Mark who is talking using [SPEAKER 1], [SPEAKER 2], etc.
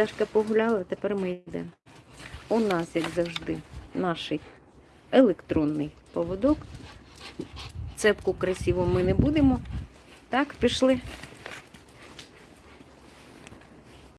[SPEAKER 1] Дашка погуляла, тепер ми йдемо. У нас, як завжди, наш електронний поводок. Цепку красиву ми не будемо. Так, пішли.